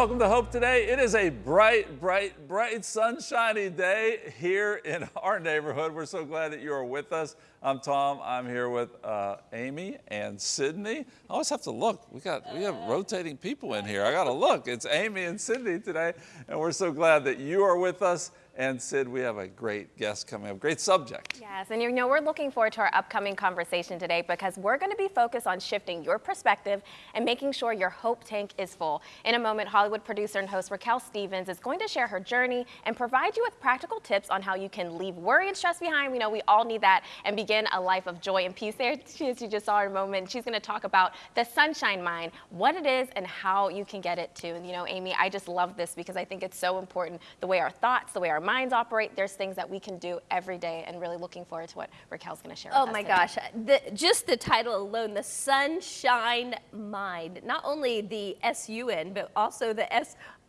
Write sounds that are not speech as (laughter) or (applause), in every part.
Welcome to Hope Today. It is a bright, bright, bright, sunshiny day here in (laughs) our neighborhood. We're so glad that you are with us. I'm Tom. I'm here with uh, Amy and Sydney. I always have to look. We got we have rotating people in here. I got to look. It's Amy and Sydney today, and we're so glad that you are with us. And Sid, we have a great guest coming up, great subject. Yes, and you know, we're looking forward to our upcoming conversation today because we're going to be focused on shifting your perspective and making sure your hope tank is full. In a moment, Hollywood producer and host Raquel Stevens is going to share her journey and provide you with practical tips on how you can leave worry and stress behind. We know we all need that and begin a life of joy and peace. There she is, you just saw her in a moment. She's going to talk about the sunshine mind, what it is and how you can get it too. And you know, Amy, I just love this because I think it's so important the way our thoughts, the way our minds operate, there's things that we can do every day and really looking forward to what Raquel's going to share Oh my today. gosh, the, just the title alone, the Sunshine Mind, not only the S-U-N, but also the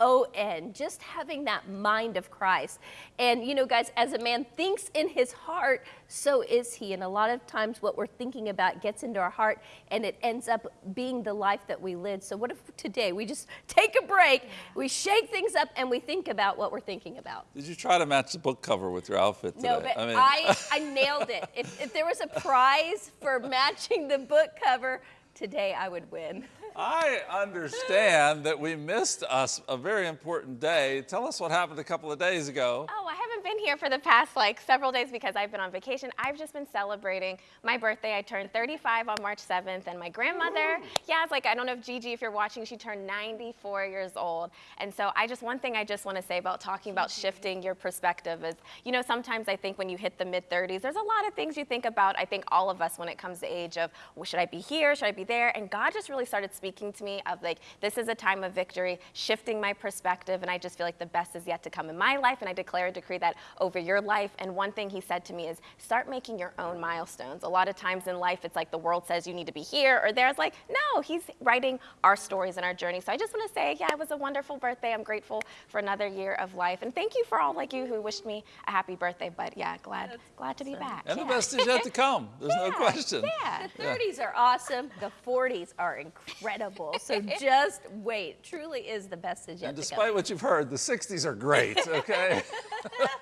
S-O-N, just having that mind of Christ. And you know, guys, as a man thinks in his heart, so is he. And a lot of times what we're thinking about gets into our heart and it ends up being the life that we live. So what if today we just (laughs) take a break, we shake things up and we think about what we're thinking about? Did you try to match the book cover with your outfit today? No, but I, mean, I, (laughs) nailed it. If, if there was a prize for matching the book cover, today I would win. (laughs) I understand that we missed us a very important day. Tell us what happened a couple of days ago. Oh, I haven't been here for the past like several days because I've been on vacation. I've just been celebrating my birthday. I turned 35 on March 7th and my grandmother, yeah, it's like, I don't know if Gigi, if you're watching, she turned 94 years old. And so I just, one thing I just want to say about talking about shifting your perspective is, you know, sometimes I think when you hit the mid 30s, there's a lot of things you think about. I think all of us when it comes to age of, well, should I be here? Should I be there? And God just really started speaking to me of like, this is a time of victory, shifting my perspective. And I just feel like the best is yet to come in my life. And I declare a decree that over your life. And one thing he said to me is start making your own milestones. A lot of times in life, it's like the world says you need to be here or there. It's like, no, he's writing our stories and our journey. So I just want to say, yeah, it was a wonderful birthday. I'm grateful for another year of life. And thank you for all like you who wished me a happy birthday. But yeah, glad, glad to be back. And yeah. the best is yet to come. (laughs) There's no question. Yeah. The 30s are awesome. The 40s are incredible. So (laughs) just wait. Truly is the best is yet And to despite what you've heard, the 60s are great, okay? (laughs)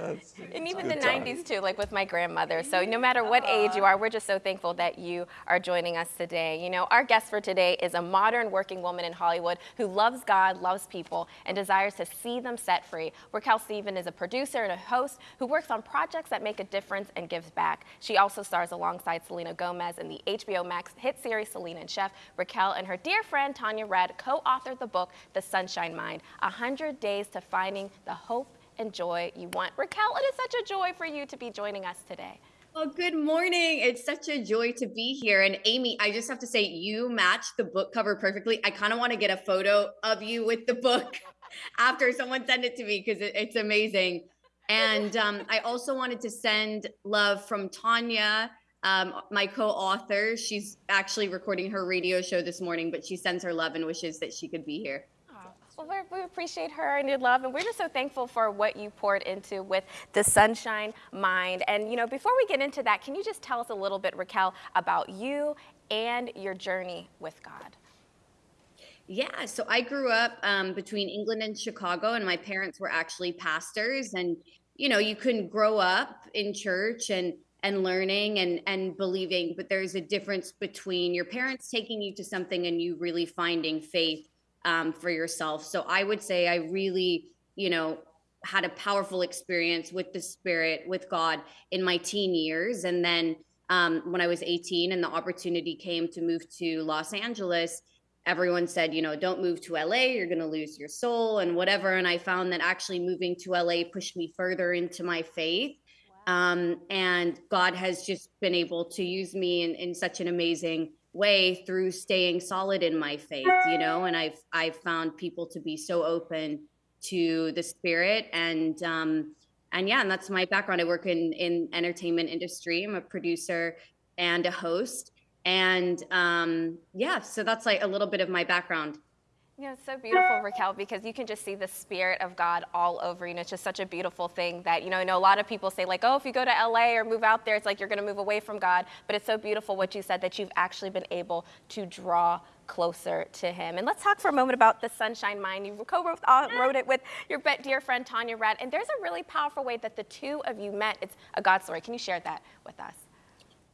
That's- And even the time. 90s too, like with my grandmother. So no matter what ah. age you are, we're just so thankful that you are joining us today. You know, our guest for today is a modern working woman in Hollywood who loves God, loves people, and desires to see them set free. Raquel Steven is a producer and a host who works on projects that make a difference and gives back. She also stars alongside Selena Gomez in the HBO Max hit series Selena and Chef. Raquel and her dear friend Tanya Rad co-authored the book The Sunshine Mind, 100 Days to Finding the Hope and joy you want. Raquel, it is such a joy for you to be joining us today. Well, good morning. It's such a joy to be here. And Amy, I just have to say, you matched the book cover perfectly. I kind of want to get a photo of you with the book (laughs) after someone send it to me because it, it's amazing. And um, I also wanted to send love from Tanya, um, my co author. She's actually recording her radio show this morning, but she sends her love and wishes that she could be here. Well, we're, appreciate her and your love, and we're just so thankful for what you poured into with the Sunshine Mind. And you know, before we get into that, can you just tell us a little bit, Raquel, about you and your journey with God? Yeah, so I grew up um, between England and Chicago, and my parents were actually pastors. And you know, you can grow up in church and and learning and and believing, but there's a difference between your parents taking you to something and you really finding faith um, for yourself. So I would say I really, you know, had a powerful experience with the Spirit, with God in my teen years, and then um, when I was 18 and the opportunity came to move to Los Angeles everyone said, you know, don't move to LA, you're going to lose your soul and whatever. And I found that actually moving to LA pushed me further into my faith. Um, and God has just been able to use me in, in such an amazing way through staying solid in my faith, you know, and I've, I've found people to be so open to the spirit and, um, and yeah, and that's my background. I work in, in entertainment industry. I'm a producer and a host and um, yeah, so that's like a little bit of my background. Know, it's so beautiful, Raquel, because you can just see the spirit of God all over you. know, it's just such a beautiful thing that, you know, I know a lot of people say like, oh, if you go to LA or move out there, it's like you're going to move away from God. But it's so beautiful what you said that you've actually been able to draw closer to Him. And let's talk for a moment about the Sunshine Mind. You co-wrote uh, wrote it with your dear friend Tanya Rad, and there's a really powerful way that the two of you met. It's a God story. Can you share that with us?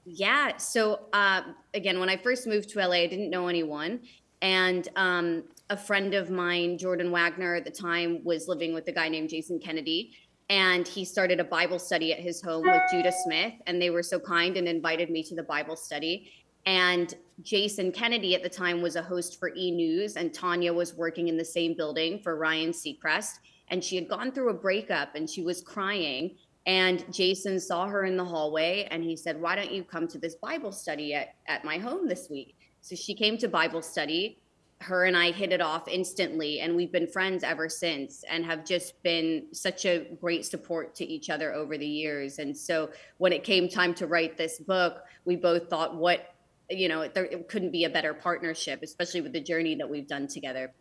Yeah. So uh, again, when I first moved to LA, I didn't know anyone, and um, a friend of mine, Jordan Wagner, at the time was living with a guy named Jason Kennedy, and he started a Bible study at his home with Judah Smith, and they were so kind and invited me to the Bible study. And Jason Kennedy at the time was a host for E News, and Tanya was working in the same building for Ryan Seacrest. And she had gone through a breakup and she was crying. And Jason saw her in the hallway and he said, Why don't you come to this Bible study at, at my home this week? So she came to Bible study. Her and I hit it off instantly, and we've been friends ever since and have just been such a great support to each other over the years. And so when it came time to write this book, we both thought, What you know, there it couldn't be a better partnership, especially with the journey that we've done together.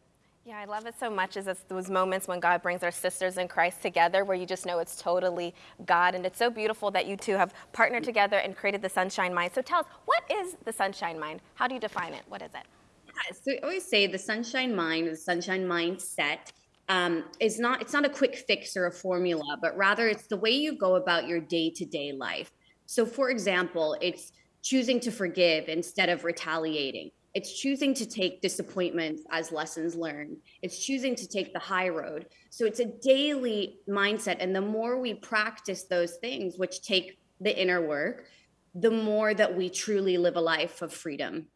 Yeah, I love it so much. Is it's those moments when God brings our sisters in Christ together, where you just know it's totally God, and it's so beautiful that you two have partnered together and created the Sunshine Mind. So tell us, what is the Sunshine Mind? How do you define it? What is it? So I always say the Sunshine Mind, the Sunshine Mindset, um, is not it's not a quick fix or a formula, but rather it's the way you go about your day to day life. So, for example, it's choosing to forgive instead of retaliating. It's choosing to take disappointments as lessons learned. It's choosing to take the high road. So it's a daily mindset. And the more we practice those things, which take the inner work, the more that we truly live a life of freedom.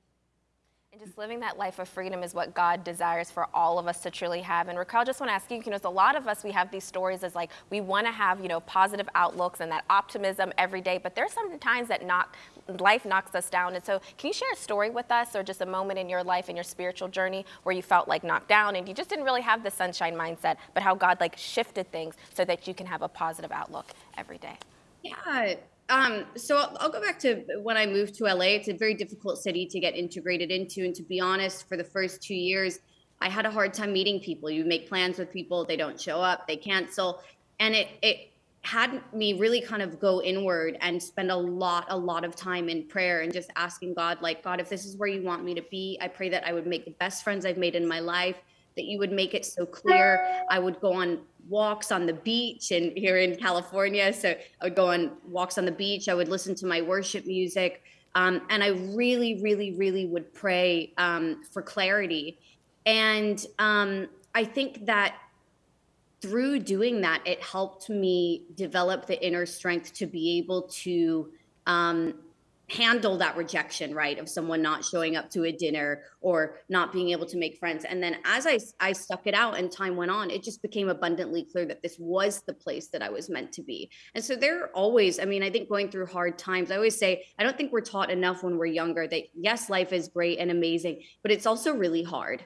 Just living that life of freedom is what God desires for all of us to truly have. And Raquel, just want to ask you, you know, a lot of us, we have these stories as like, we want to have, you know, positive outlooks and that optimism every day, but there's some times that knock, life knocks us down. And so can you share a story with us or just a moment in your life and your spiritual journey where you felt like knocked down and you just didn't really have the sunshine mindset, but how God like shifted things so that you can have a positive outlook every day? Yeah, um, so I'll, I'll, go back to when I moved to LA. It's a very difficult city to get integrated into. And to be honest, for the first two years, I had a hard time meeting people. You make plans with people, they don't show up, they cancel. And it, it had me really kind of go inward and spend a lot, a lot of time in prayer and just asking God, like, God, if this is where you want me to be, I pray that I would make the best friends I've made in my life, that you would make it so clear. I would go on walks on the beach and here in California. So I would go on walks on the beach. I would listen to my worship music. Um, and I really, really, really would pray um, for clarity. And um, I think that through doing that, it helped me develop the inner strength to be able to um, handle that rejection right of someone not showing up to a dinner or not being able to make friends. And then as i i stuck it out and time went on it just became abundantly clear that this was the place that i was meant to be. And so there are always i mean i think going through hard times i always say i don't think we're taught enough when we're younger that yes life is great and amazing but it's also really hard.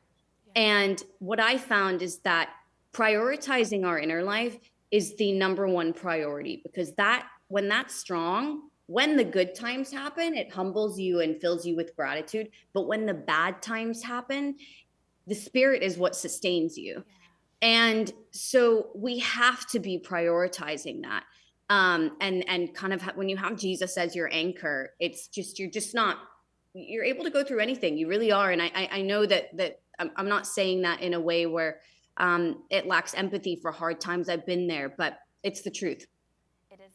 And what i found is that prioritizing our inner life is the number one priority because that when that's strong when the good times happen, it humbles you and fills you with gratitude. But when the bad times happen, the spirit is what sustains you. And so we have to be prioritizing that. Um, and and kind of when you have Jesus as your anchor, it's just you're just not you're able to go through anything. You really are. And I I, I know that that I'm, I'm not saying that in a way where um, it lacks empathy for hard times. I've been there, but it's the truth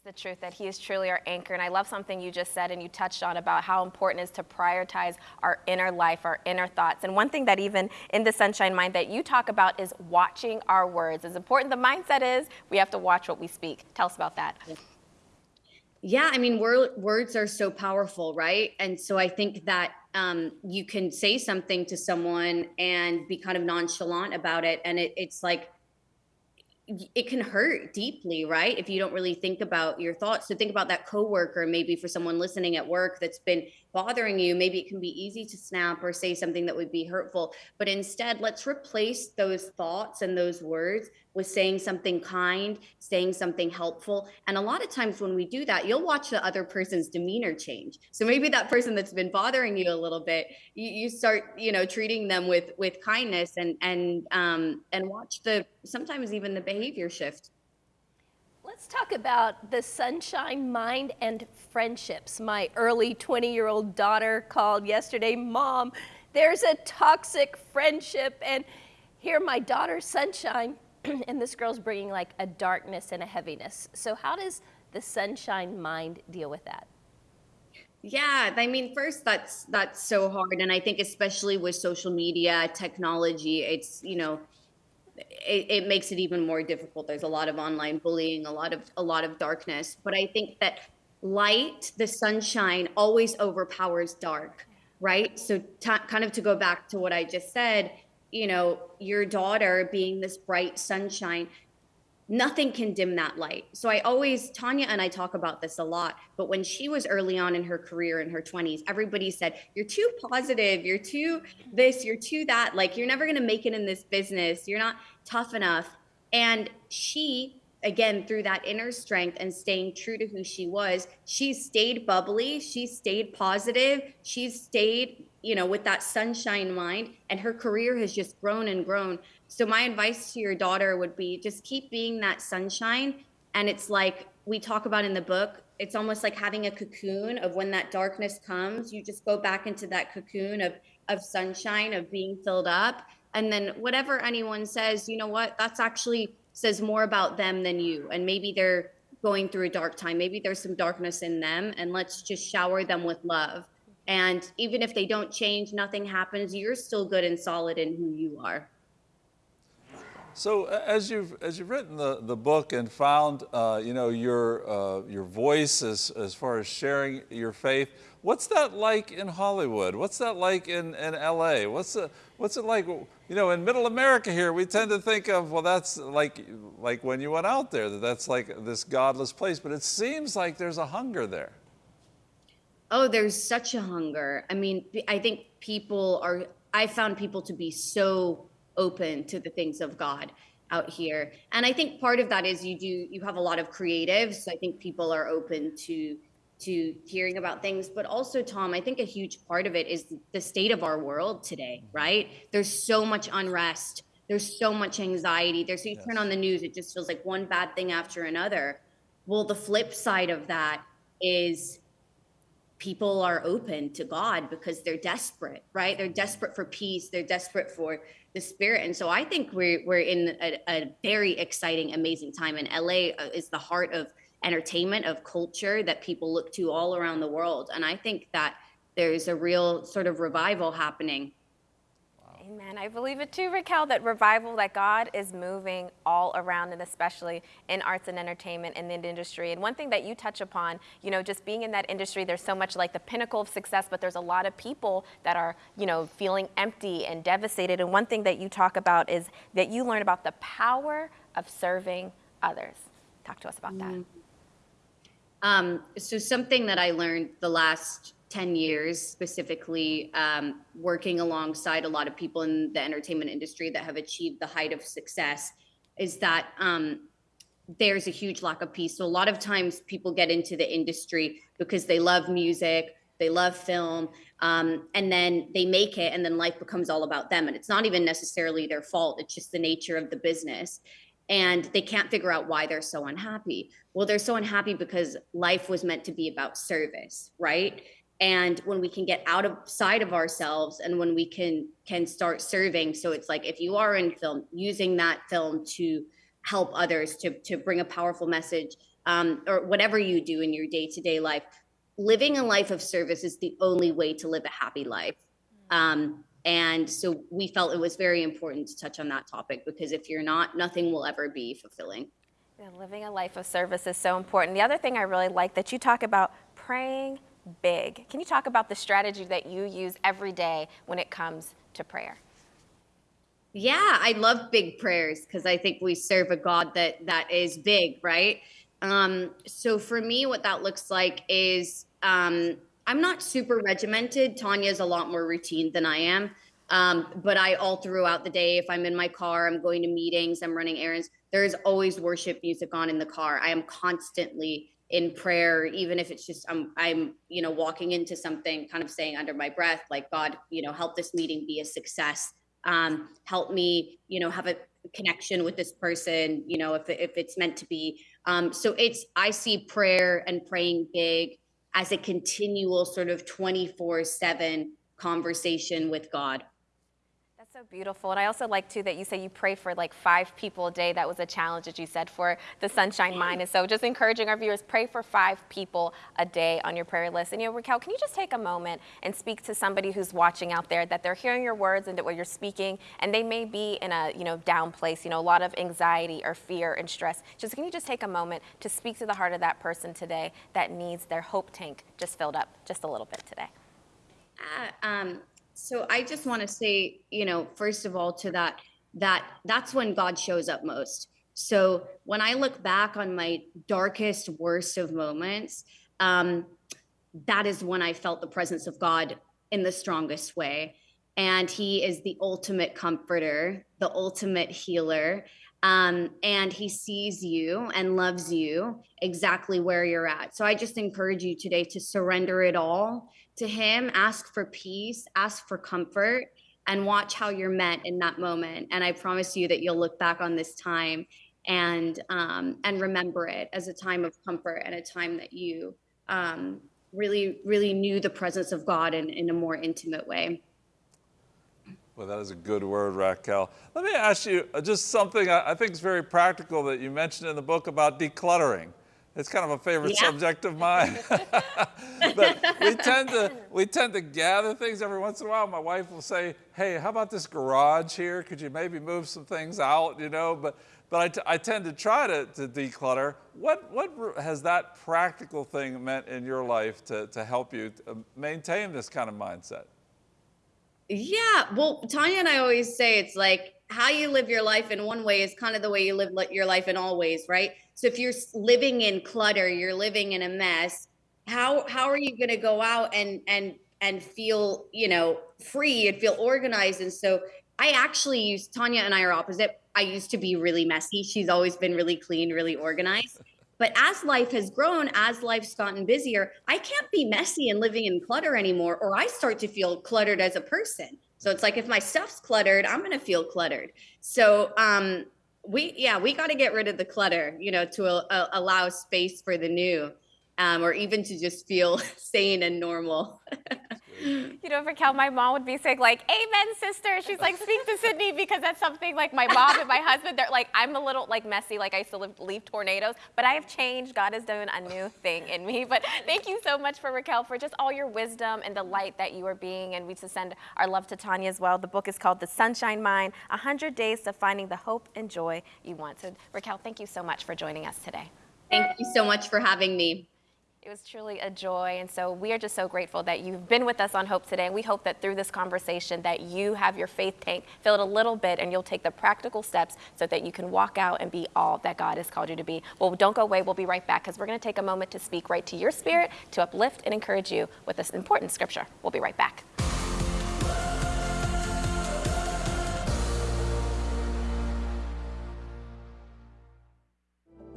the truth that He is truly our anchor. And I love something you just said and you touched on about how important it is to prioritize our inner life, our inner thoughts. And one thing that even in the Sunshine Mind that you talk about is watching our words. As important the mindset is, we have to watch what we speak. Tell us about that. Yeah, I mean, wor- words are so powerful, right? And so I think that um, you can say something to someone and be kind of nonchalant about it, and it, it's like it can hurt deeply, right? If you don't really think about your thoughts. So think about that coworker, maybe for someone listening at work that's been bothering you, maybe it can be easy to snap or say something that would be hurtful. But instead, let's replace those thoughts and those words with saying something kind, saying something helpful. And a lot of times when we do that, you'll watch the other person's demeanor change. So maybe that person that's been bothering you a little bit, you, you start, you know, treating them with with kindness and and um and watch the sometimes even the behavior shift. Let's talk about the sunshine mind and friendships. My early 20 year old daughter called yesterday, Mom, there's a toxic friendship. And here, my daughter, sunshine, (clears throat) and this girl's bringing like a darkness and a heaviness. So, how does the sunshine mind deal with that? Yeah, I mean, first that's that's so hard, and I think especially with social media technology, it's you know, it, it makes it even more difficult. There's a lot of online bullying, a lot of a lot of darkness, but I think that light, the sunshine, always overpowers dark, right? So, kind of to go back to what I just said, you know, your daughter being this bright sunshine, nothing can dim that light. So I always, Tanya and I talk about this a lot, but when she was early on in her career in her 20s, everybody said, You're too positive, you're too this, you're too that. Like, you're never going to make it in this business, you're not tough enough. And she, again, through that inner strength and staying true to who she was, she stayed bubbly, she stayed positive, she stayed, you know, with that sunshine mind, and her career has just grown and grown so my advice to your daughter would be just keep being that sunshine. And it's like we talk about in the book, it's almost like having a cocoon of when that darkness comes, you just go back into that cocoon of of sunshine, of being filled up. And then whatever anyone says, you know what, that's actually says more about them than you. And maybe they're going through a dark time. Maybe there's some darkness in them. And let's just shower them with love. And even if they don't change, nothing happens, you're still good and solid in who you are. So as you've as you've written the, the book and found uh, you know your uh, your voice as as far as sharing your faith, what's that like in Hollywood? What's that like in, in LA? What's the, what's it like? You know, in Middle America here, we tend to think of well, that's like like when you went out there, that that's like this godless place. But it seems like there's a hunger there. Oh, there's such a hunger. I mean, I think people are. I found people to be so open to the things of God out here. And I think part of that is you do you have a lot of creatives. So I think people are open to to hearing about things, but also Tom, I think a huge part of it is the state of our world today, right? There's so much unrest. There's so much anxiety. There's so you yes. turn on the news, it just feels like one bad thing after another. Well, the flip side of that is people are open to God because they're desperate, right? They're desperate for peace. They're desperate for the spirit. And so I think we're we're in a, a very exciting, amazing time. And LA uh, is the heart of entertainment, of culture that people look to all around the world. And I think that there's a real sort of revival happening Amen. I believe it too, Raquel, that revival, that God is moving all around and especially in arts and entertainment and in the industry. And one thing that you touch upon, you know, just being in that industry, there's so much like the pinnacle of success, but there's a lot of people that are, you know, feeling empty and devastated. And one thing that you talk about is that you learn about the power of serving others. Talk to us about that. Mm. Um, so something that I learned the last 10 years specifically um, working alongside a lot of people in the entertainment industry that have achieved the height of success is that um, there's a huge lack of peace. So a lot of times people get into the industry because they love music they love film um, and then they make it and then life becomes all about them. And it's not even necessarily their fault. It's just the nature of the business and they can't figure out why they're so unhappy. Well they're so unhappy because life was meant to be about service right? And when we can get outside of side of ourselves and when we can can start serving. So it's like if you are in film using that film to help others to to bring a powerful message um, or whatever you do in your day-to-day life living a life of service is the only way to live a happy life. Um, and so we felt it was very important to touch on that topic because if you're not nothing will ever be fulfilling yeah, living a life of service is so important the other thing i really like that you talk about praying big. Can you talk about the strategy that you use every day when it comes to prayer? Yeah, I love big prayers because I think we serve a God that that is big, right? Um, so for me, what that looks like is um, I'm not super regimented. Tanya's a lot more routine than I am. Um, but I all throughout the day, if I'm in my car, I'm going to meetings, I'm running errands, there is always worship music on in the car. I am constantly in prayer even if it's just I'm I'm you know walking into something kind of saying under my breath like God you know help this meeting be a success um help me you know have a connection with this person you know if if it's meant to be um so it's I see prayer and praying big as a continual sort of 24/7 conversation with God. That's so beautiful. And I also like too that you say you pray for like five people a day. That was a challenge that you said for the Sunshine Mind. And so just encouraging our viewers, pray for five people a day on your prayer list. And you know, Raquel, can you just take a moment and speak to somebody who's watching out there that they're hearing your words and that what you're speaking, and they may be in a you know down place, you know, a lot of anxiety or fear and stress. Just can you just take a moment to speak to the heart of that person today that needs their hope tank just filled up just a little bit today? Uh, um, so I just want to say, you know, first of all, to that, that that's when God shows up most. So when I look back on my darkest, worst of moments, um, that is when I felt the presence of God in the strongest way. And He is the ultimate comforter, the ultimate healer. Um, and He sees you and loves you exactly where you're at. So I just encourage you today to surrender it all to Him, ask for peace, ask for comfort, and watch how you're met in that moment. And I promise you that you'll look back on this time and um, and remember it as a time of comfort and a time that you um, really really knew the presence of God in, in a more intimate way. Well, that is a good word, Raquel. Let me ask you uh, just something I think is very practical that you mentioned in the book about decluttering. It's kind of a favorite Yeah. subject of mine. (laughs) but we tend to we tend to gather things every once in a while. My wife will say, "Hey, how about this garage here? Could you maybe move some things out?" You know, but but I, t- I tend to try to, to declutter. What what has that practical thing meant in your life to to help you to maintain this kind of mindset? Yeah, well, Tanya and I always say it's like how you live your life in one way is kind of the way you live your life in all ways, right? So if you're living in clutter, you're living in a mess. How how are you going to go out and and and feel you know free and feel organized? And so I actually use Tanya and I are opposite. I used to be really messy. She's always been really clean, really organized. But as life has grown, as life's gotten busier, I can't be messy and living in clutter anymore, or I start to feel cluttered as a person. So it's like if my stuff's cluttered, I'm gonna feel cluttered. So um, we, yeah, we got to get rid of the clutter, you know, to uh, allow space for the new, um, or even to just feel (laughs) sane and normal. (laughs) You know, Raquel, my mom would be saying like, "Amen, sister." She's like, "Speak to Sydney," because that's something like my mom and my husband. They're like, I'm a little like messy, like I used to live, leave tornadoes, but I have changed. God has done a new thing in me. But thank you so much for Raquel for just all your wisdom and the light that you are being. And we just send our love to Tanya as well. The book is called The Sunshine Mind: 100 Days to Finding the Hope and Joy You Want. So, Raquel, thank you so much for joining us today. Thank you so much for having me. It was truly a joy, and so we are just so grateful that you've been with us on Hope today. And we hope that through this conversation, that you have your faith tank filled a little bit, and you'll take the practical steps so that you can walk out and be all that God has called you to be. Well, don't go away. We'll be right back because we're going to take a moment to speak right to your spirit to uplift and encourage you with this important scripture. We'll be right back.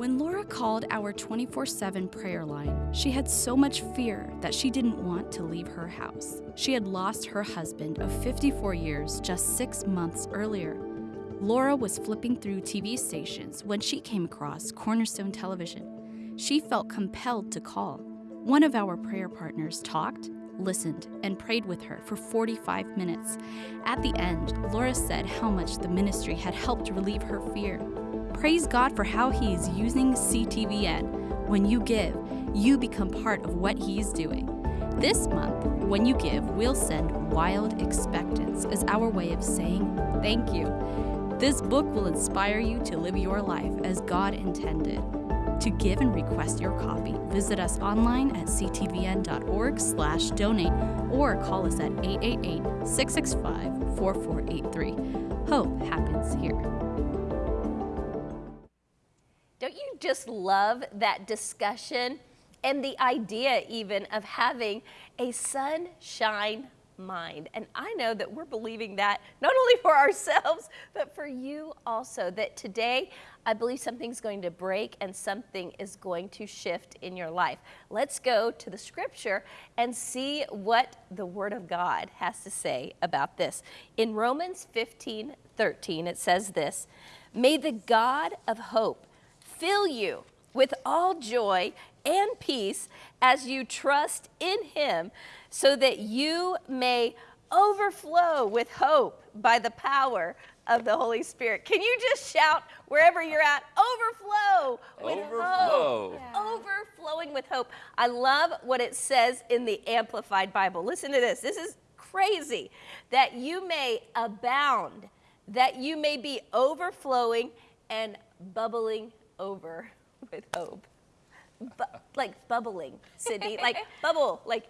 When Laura called our 24 7 prayer line, she had so much fear that she didn't want to leave her house. She had lost her husband of 54 years just six months earlier. Laura was flipping through TV stations when she came across Cornerstone Television. She felt compelled to call. One of our prayer partners talked, listened, and prayed with her for 45 minutes. At the end, Laura said how much the ministry had helped relieve her fear. Praise God for how He is using CTVN. When you give, you become part of what He is doing. This month, when you give, we'll send Wild Expectance as our way of saying thank you. This book will inspire you to live your life as God intended. To give and request your copy, visit us online at ctvn.org slash donate or call us at 888-665-4483. Hope happens here. Just love that discussion and the idea even of having a sunshine mind? And I know that we're believing that not only for ourselves, but for you also. That today, I believe something's going to break and something is going to shift in your life. Let's go to the scripture and see what the Word of God has to say about this. In Romans 15 13, it says this May the God of hope fill you with all joy and peace as you trust in him, so that you may overflow with hope by the power of the Holy Spirit. Can you just shout wherever you're at, overflow with Overflow. hope? Overflowing with hope. I love what it says in the Amplified Bible. Listen to this. This is crazy. That you may abound, that you may be overflowing and bubbling over (laughs) with hope. Bu- like bubbling, Sydney, like (laughs) bubble, like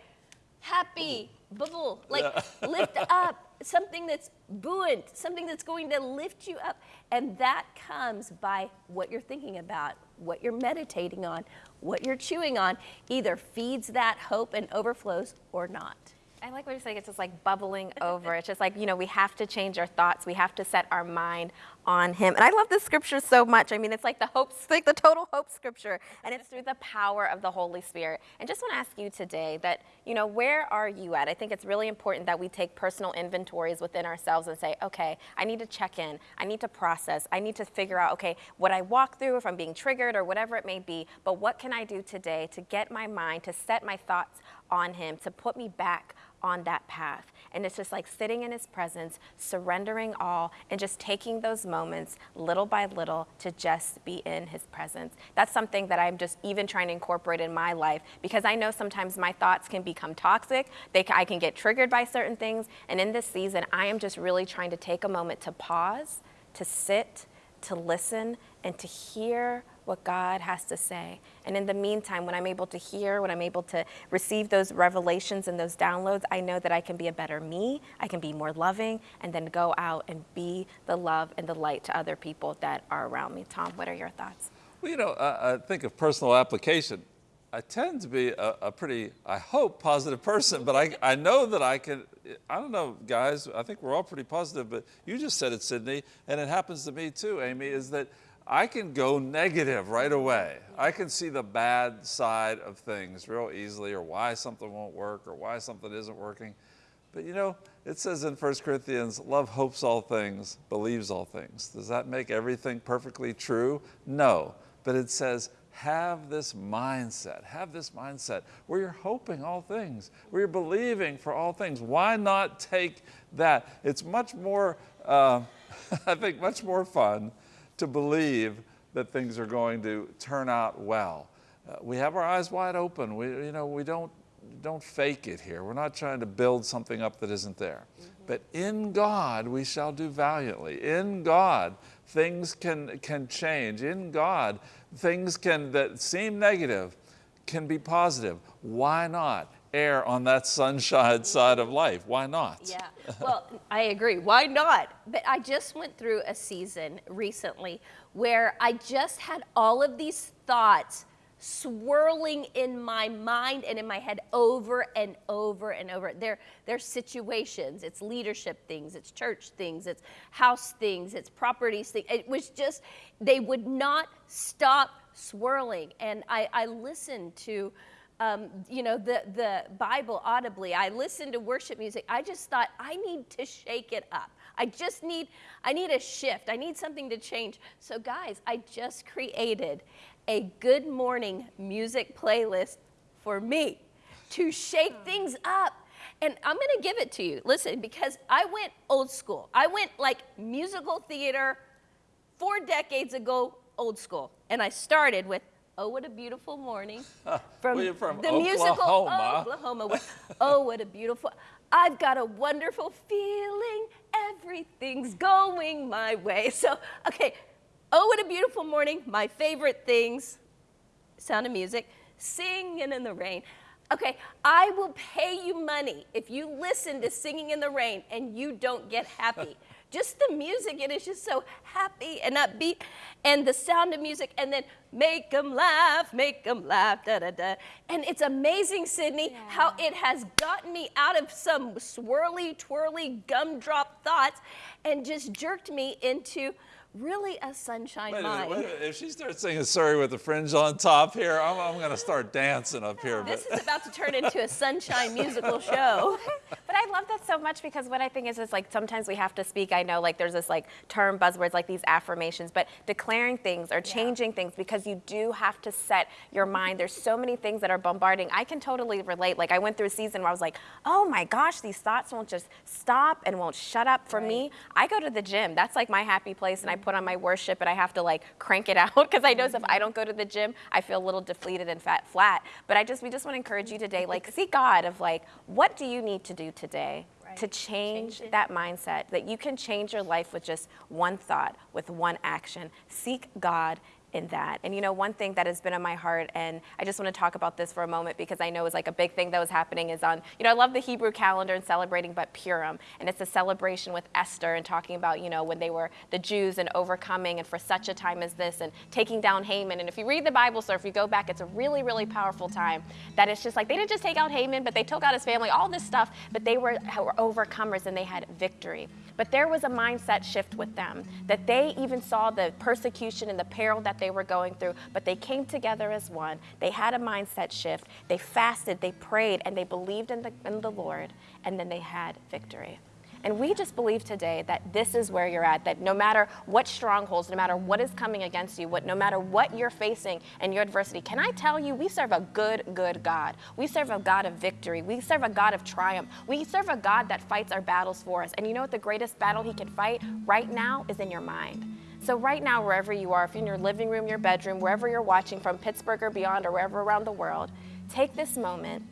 happy, bubble, like (laughs) lift up, something that's buoyant, something that's going to lift you up. And that comes by what you're thinking about, what you're meditating on, what you're chewing on, either feeds that hope and overflows or not. I like what you're saying. It's just like bubbling over. It's just like, you know, we have to change our thoughts. We have to set our mind on Him. And I love this scripture so much. I mean, it's like the hope, like the total hope scripture. And it's through the power of the Holy Spirit. And just want to ask you today that, you know, where are you at? I think it's really important that we take personal inventories within ourselves and say, okay, I need to check in. I need to process. I need to figure out, okay, what I walk through, if I'm being triggered or whatever it may be. But what can I do today to get my mind, to set my thoughts on Him, to put me back on that path. And it's just like sitting in his presence, surrendering all, and just taking those moments little by little to just be in his presence. That's something that I'm just even trying to incorporate in my life because I know sometimes my thoughts can become toxic. They, I can get triggered by certain things. And in this season, I am just really trying to take a moment to pause, to sit, to listen, and to hear what God has to say. And in the meantime, when I'm able to hear, when I'm able to receive those revelations and those downloads, I know that I can be a better me, I can be more loving, and then go out and be the love and the light to other people that are around me. Tom, what are your thoughts? Well, you know, I, I think of personal application. I tend to be a, a pretty, I hope, positive person, but I, I know that I can, I don't know, guys, I think we're all pretty positive, but you just said it, Sydney, and it happens to me too, Amy, is that I can go negative right away. I can see the bad side of things real easily, or why something won't work, or why something isn't working. But you know, it says in 1 Corinthians, love hopes all things, believes all things. Does that make everything perfectly true? No. But it says, have this mindset, have this mindset where you're hoping all things, where you're believing for all things. Why not take that? It's much more, uh, (laughs) I think, much more fun to believe that things are going to turn out well. Uh, we have our eyes wide open. We, you know, we don't, don't fake it here. We're not trying to build something up that isn't there. Mm -hmm. But in God we shall do valiantly. In God things can, can change. In God things can, that seem negative can be positive. Why not? Err on that sunshine side of life. Why not? Yeah, well, I agree. Why not? But I just went through a season recently where I just had all of these thoughts swirling in my mind and in my head over and over and over. They're, they're situations, it's leadership things, it's church things, it's house things, it's properties things. It was just, they would not stop swirling. And I, I listened to um, you know, the, the Bible audibly. I listened to worship music. I just thought, I need to shake it up. I just need, I need a shift. I need something to change. So guys, I just created a good morning music playlist for me to shake things up. And I'm going to give it to you. Listen, because I went old school. I went like musical theater four decades ago, old school. And I started with Oh, what a beautiful morning. (laughs) From, well, from the Oklahoma. musical Oklahoma. (laughs) oh, what a beautiful. I've got a wonderful feeling. Everything's going my way. So, okay. Oh, what a beautiful morning. My favorite things. Sound of music. Singing in the rain. Okay, I will pay you money if you listen to Singing in the Rain and you don't get happy. (laughs) just the music, it is just so happy and upbeat. And the sound of music, and then make them laugh, make them laugh, da da da. And it's amazing, Sydney, yeah. how it has gotten me out of some swirly, twirly, gumdrop thoughts and just jerked me into really a sunshine Wait a minute, mind. wait a. If she starts singing Surrey with the fringe on top here, I'm, I'm going to start dancing up here. This But is about to turn into a sunshine musical (laughs) show. But I love that so much because what I think is is like sometimes we have to speak. I know like there's this like term buzzwords like these affirmations, but declaring things or changing things because you do have to set your mind. There's so many things that are bombarding. I can totally relate. Like I went through a season where I was like, oh my gosh, these thoughts won't just stop and won't shut up for me. I go to the gym. That's like my happy place, and I mm-hmm. put on my worship, and I have to like crank it (laughs) out because I know if I don't go to the gym, I feel a little deflated and fat flat. But I just we just want to encourage you today, like mm-hmm. seek God of like, what do you need to do today? to change, Change that mindset that you can change your life with just one thought, with one action. Seek God in that. And you know, one thing that has been on my heart, and I just want to talk about this for a moment because I know it's like a big thing that was happening is on, you know, I love the Hebrew calendar and celebrating but Purim. And it's a celebration with Esther and talking about, you know, when they were the Jews and overcoming and for such a time as this and taking down Haman. And if you read the Bible, so if you go back, it's a really, really powerful time that it's just like they didn't just take out Haman, but they took out his family, all this stuff, but they were, were overcomers and they had victory. But there was a mindset shift with them that they even saw the persecution and the peril that they were going through, but they came together as one. They had a mindset shift. They fasted, they prayed, and they believed in the, in the Lord, and then they had victory. And we just believe today that this is where you're at, that no matter what strongholds, no matter what is coming against you, what, no matter what you're facing in your adversity, can I tell you, we serve a good, good God. We serve a God of victory. We serve a God of triumph. We serve a God that fights our battles for us. And you know what the greatest battle he can fight right now is in your mind. So right now, wherever you are, if you're in your living room, your bedroom, wherever you're watching from Pittsburgh or beyond or wherever around the world, take this moment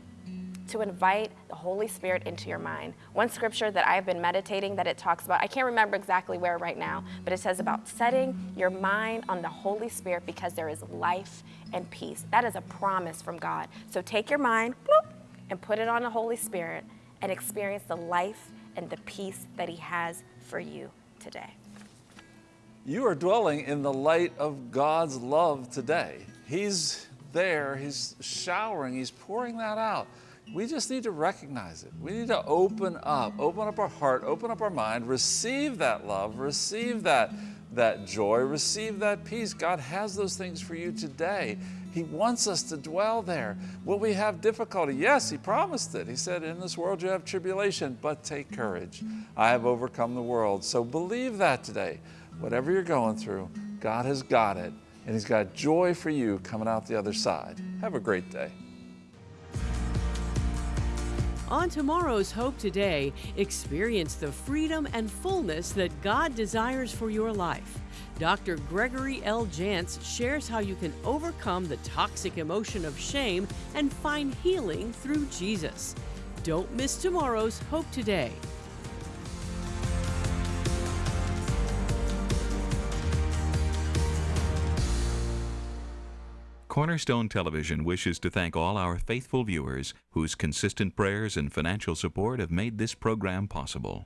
to invite the Holy Spirit into your mind. One scripture that I've been meditating that it talks about, I can't remember exactly where right now, but it says about setting your mind on the Holy Spirit because there is life and peace. That is a promise from God. So take your mind bloop, and put it on the Holy Spirit and experience the life and the peace that He has for you today. You are dwelling in the light of God's love today. He's there, He's showering, He's pouring that out. We just need to recognize it. We need to open up, open up our heart, open up our mind, receive that love, receive that, that joy, receive that peace. God has those things for you today. He wants us to dwell there. Will we have difficulty? Yes, He promised it. He said, In this world you have tribulation, but take courage. I have overcome the world. So believe that today. Whatever you're going through, God has got it, and He's got joy for you coming out the other side. Have a great day. On tomorrow's Hope Today, experience the freedom and fullness that God desires for your life. Dr. Gregory L. Jantz shares how you can overcome the toxic emotion of shame and find healing through Jesus. Don't miss tomorrow's Hope Today. Cornerstone Television wishes to thank all our faithful viewers whose consistent prayers and financial support have made this program possible.